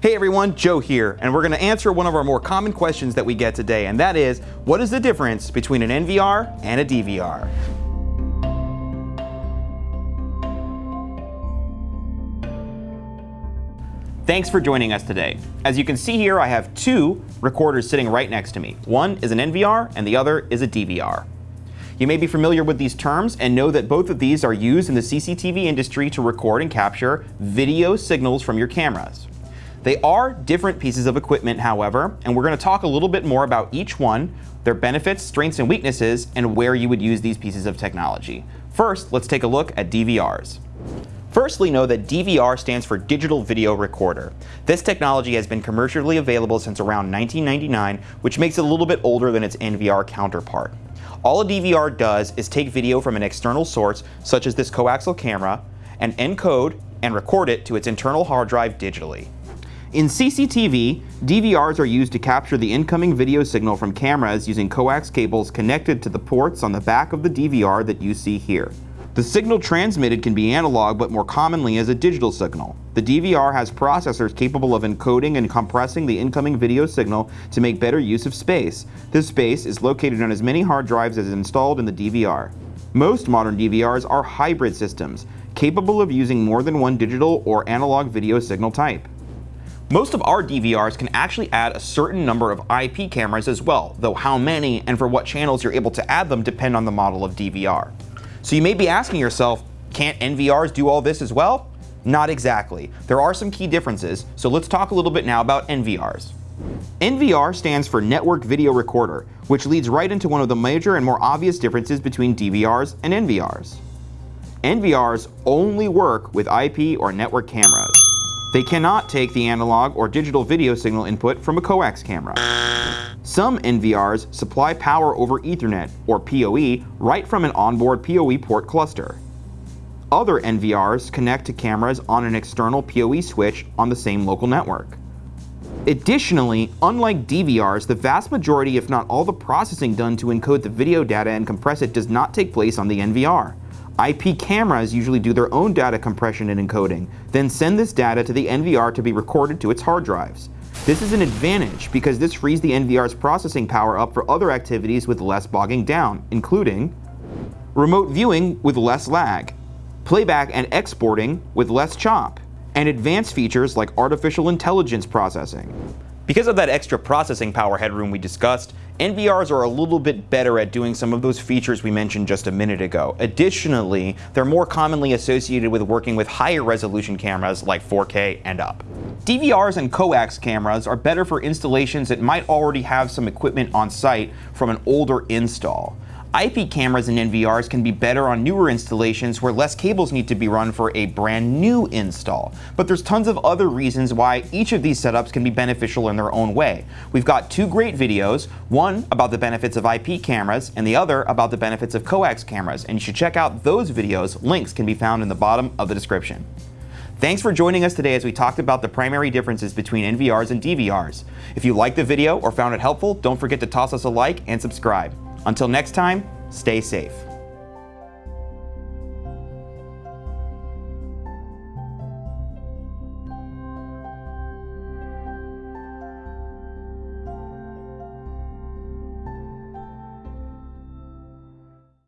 Hey everyone, Joe here, and we're going to answer one of our more common questions that we get today, and that is, what is the difference between an NVR and a DVR? Thanks for joining us today. As you can see here, I have two recorders sitting right next to me. One is an NVR and the other is a DVR. You may be familiar with these terms and know that both of these are used in the CCTV industry to record and capture video signals from your cameras. They are different pieces of equipment, however, and we're going to talk a little bit more about each one, their benefits, strengths, and weaknesses, and where you would use these pieces of technology. First, let's take a look at DVRs. Firstly, know that DVR stands for Digital Video Recorder. This technology has been commercially available since around 1999, which makes it a little bit older than its NVR counterpart. All a DVR does is take video from an external source, such as this coaxial camera, and encode and record it to its internal hard drive digitally. In CCTV, DVRs are used to capture the incoming video signal from cameras using coax cables connected to the ports on the back of the DVR that you see here. The signal transmitted can be analog but more commonly as a digital signal. The DVR has processors capable of encoding and compressing the incoming video signal to make better use of space. This space is located on as many hard drives as is installed in the DVR. Most modern DVRs are hybrid systems, capable of using more than one digital or analog video signal type. Most of our DVRs can actually add a certain number of IP cameras as well, though how many and for what channels you're able to add them depend on the model of DVR. So you may be asking yourself, can't NVRs do all this as well? Not exactly. There are some key differences, so let's talk a little bit now about NVRs. NVR stands for Network Video Recorder, which leads right into one of the major and more obvious differences between DVRs and NVRs. NVRs only work with IP or network cameras. They cannot take the analog or digital video signal input from a coax camera. Some NVRs supply power over Ethernet, or PoE, right from an onboard PoE port cluster. Other NVRs connect to cameras on an external PoE switch on the same local network. Additionally, unlike DVRs, the vast majority if not all the processing done to encode the video data and compress it does not take place on the NVR. IP cameras usually do their own data compression and encoding, then send this data to the NVR to be recorded to its hard drives. This is an advantage because this frees the NVR's processing power up for other activities with less bogging down, including remote viewing with less lag, playback and exporting with less chop, and advanced features like artificial intelligence processing. Because of that extra processing power headroom we discussed, NVRs are a little bit better at doing some of those features we mentioned just a minute ago. Additionally, they're more commonly associated with working with higher resolution cameras like 4K and up. DVRs and coax cameras are better for installations that might already have some equipment on site from an older install. IP cameras and NVRs can be better on newer installations where less cables need to be run for a brand new install. But there's tons of other reasons why each of these setups can be beneficial in their own way. We've got two great videos, one about the benefits of IP cameras and the other about the benefits of coax cameras, and you should check out those videos. Links can be found in the bottom of the description. Thanks for joining us today as we talked about the primary differences between NVRs and DVRs. If you liked the video or found it helpful, don't forget to toss us a like and subscribe. Until next time, stay safe.